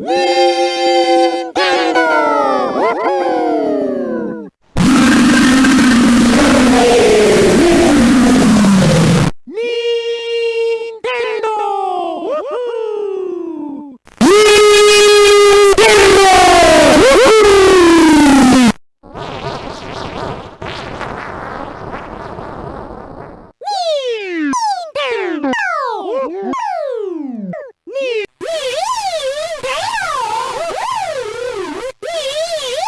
Woo!